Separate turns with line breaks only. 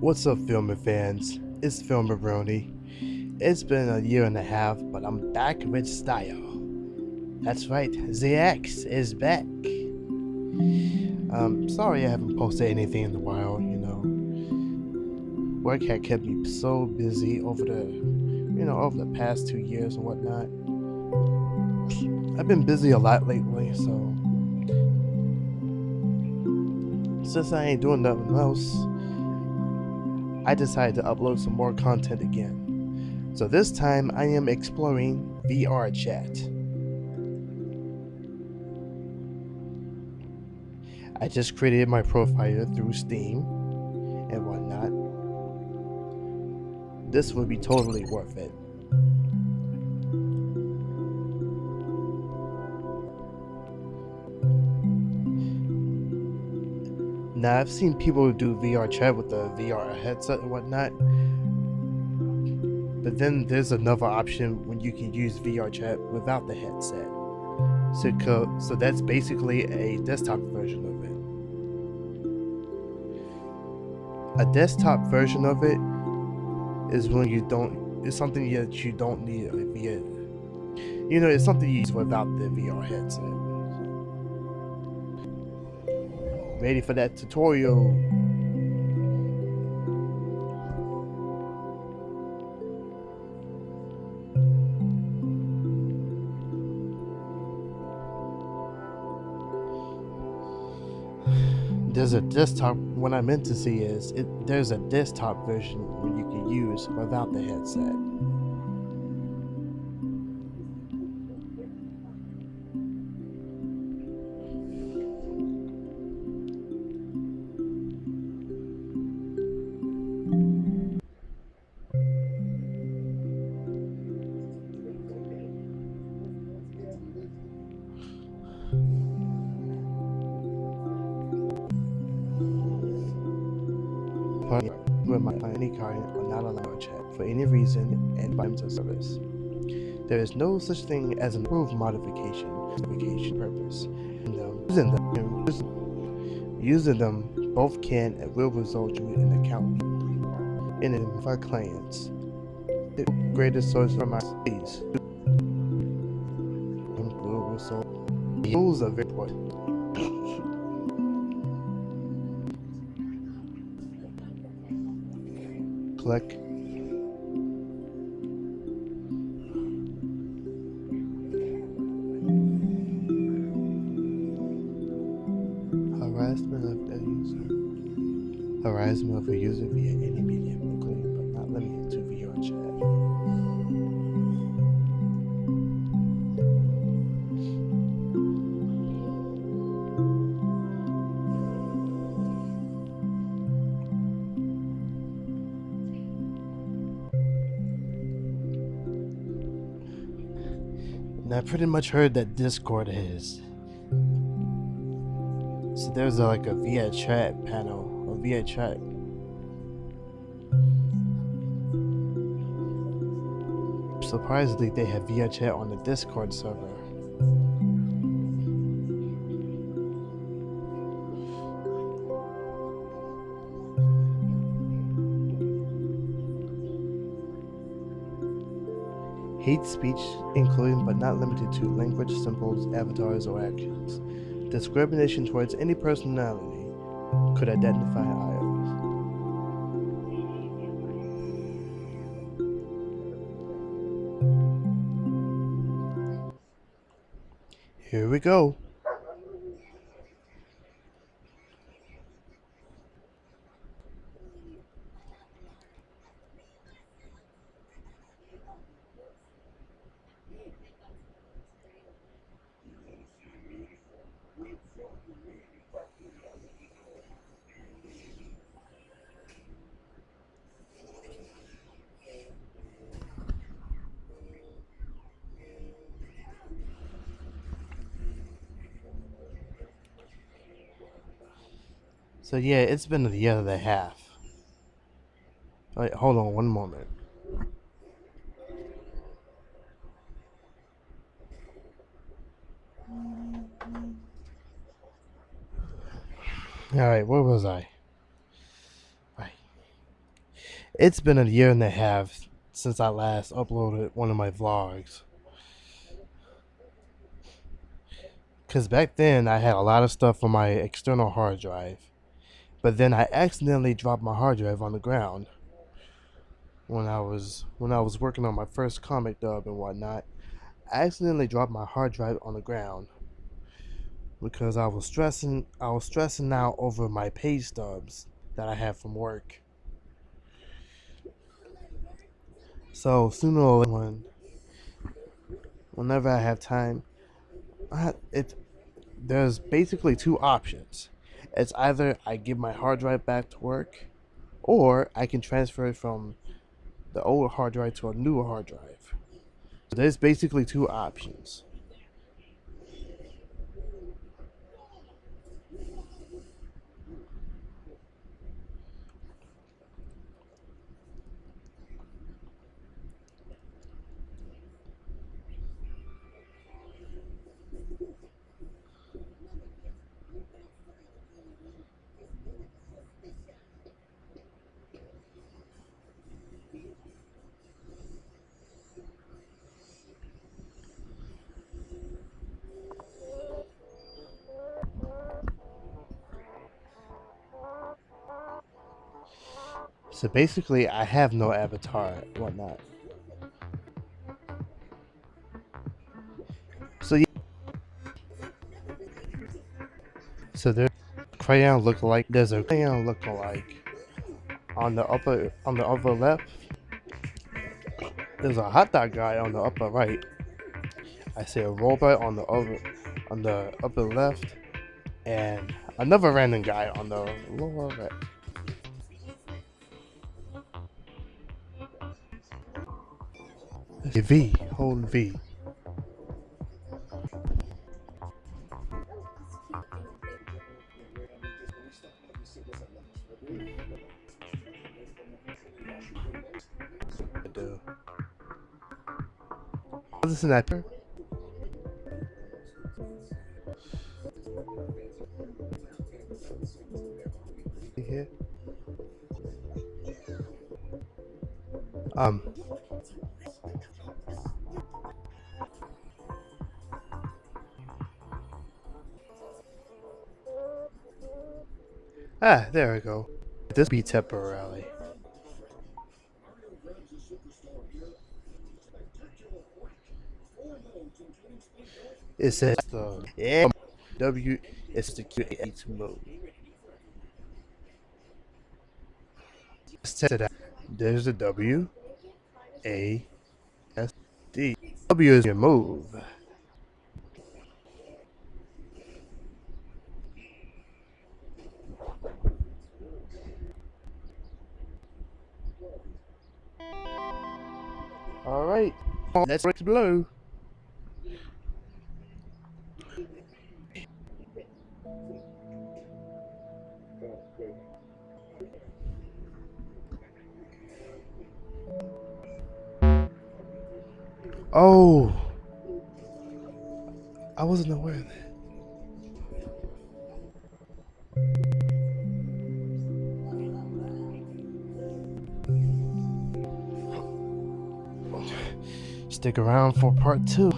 What's up, filming fans? It's Filmer Brony. It's been a year and a half, but I'm back with style. That's right, ZX is back. Um, sorry I haven't posted anything in a while, you know. Work had kept me so busy over the, you know, over the past two years and whatnot. I've been busy a lot lately, so since I ain't doing nothing else, I decided to upload some more content again. So this time I am exploring VR chat. I just created my profile through Steam and whatnot. This would be totally worth it. Now I've seen people do VR chat with the VR headset and whatnot. But then there's another option when you can use VR chat without the headset. So, so that's basically a desktop version of it. A desktop version of it is when you don't, it's something that you don't need a VR, you know, it's something you use without the VR headset. Ready for that tutorial. There's a desktop, what I meant to see is, it, there's a desktop version where you can use without the headset. With my any kind are not allowed to chat for any reason and by terms of service. There is no such thing as an approved modification modification purpose. Um, using them, using them both can and will result you in an account in of our clients. The greatest source for my fees. Rules are very important. Click. Harassment of a user. Harassment of a user via any I pretty much heard that Discord is. So there's a, like a VR chat panel, a VR chat. Surprisingly, they have VR chat on the Discord server. Hate speech, including but not limited to language, symbols, avatars, or actions. Discrimination towards any personality could identify idols. Here we go. So yeah, it's been the other half. Wait, hold on one moment. All right, where was I? It's been a year and a half since I last uploaded one of my vlogs. Because back then I had a lot of stuff on my external hard drive. But then I accidentally dropped my hard drive on the ground when I was when I was working on my first comic dub and whatnot. I accidentally dropped my hard drive on the ground because I was stressing I was stressing out over my pay stubs that I had from work. So sooner or later, when, whenever I have time, I, it there's basically two options. It's either I give my hard drive back to work, or I can transfer it from the old hard drive to a newer hard drive. So there's basically two options. So basically, I have no avatar, whatnot. So yeah. So there's crayon look like there's a crayon look alike on the upper on the upper left. There's a hot dog guy on the upper right. I see a robot on the upper on the upper left, and another random guy on the lower right. V, hold V. The sniper. Here. Um. Ah, there we go. This be temporarily. It says the yeah, W is the Q8 mode. There's the W, A, S, D. W is your move. Right, let's break blue. Oh, I wasn't aware of that. Stick around for part two.